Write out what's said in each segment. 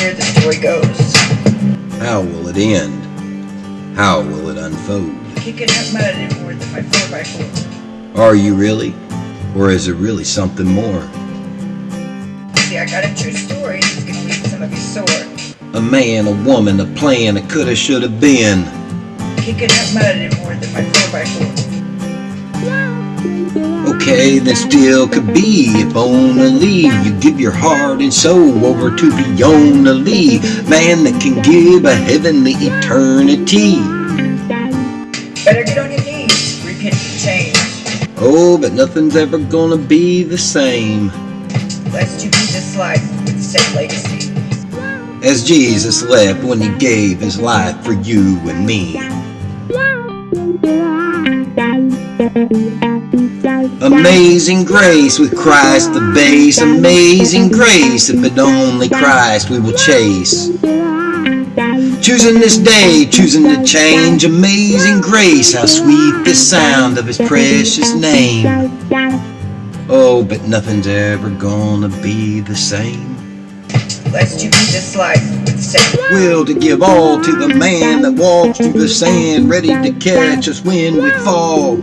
story goes. How will it end? How will it unfold? Kicking up mud than my 4x4. Are you really? Or is it really something more? See, I got a true story. It's gonna leave some of you sore. A man, a woman, a plan, a coulda, shoulda been. Kicking up mud than my 4x4. Okay, then still could be if only you give your heart and soul over to the only man that can give a heavenly eternity. Better get on your knees, repent and change. Oh, but nothing's ever gonna be the same Lest you be this life with the same legacy. as Jesus left when he gave his life for you and me. Amazing grace with Christ the base. Amazing grace, if it only Christ we will chase. Choosing this day, choosing to change. Amazing grace, how sweet the sound of his precious name. Oh, but nothing's ever gonna be the same. Lest you be this life with the same Will to give all to the man that walks through the sand, ready to catch us when we fall.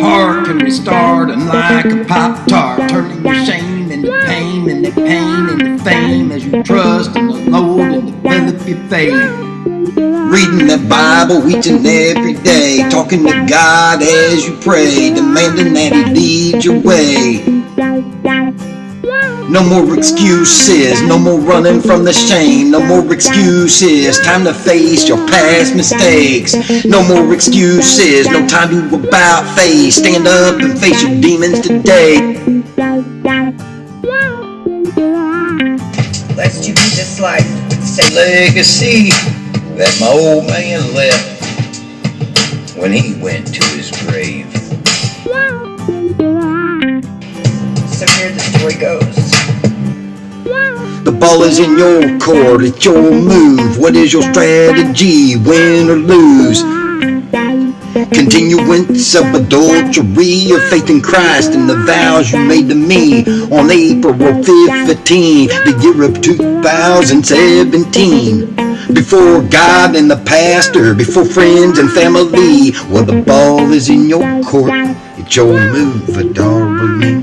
Heart can restart and like a pop tart, turning your shame into pain and the pain into fame as you trust in the Lord and develop your faith. Reading the Bible each and every day, talking to God as you pray, demanding that He lead your way. No more excuses, no more running from the shame, no more excuses. Time to face your past mistakes. No more excuses, no time to about face. Stand up and face your demons today. Lest you be with the same legacy that my old man left when he went to his grave. So here the story goes. The ball is in your court, it's your move. What is your strategy, win or lose? Continuance of adultery of faith in Christ and the vows you made to me on April 15, the year of 2017. Before God and the pastor, before friends and family, well, the ball is in your court. It's your move, me.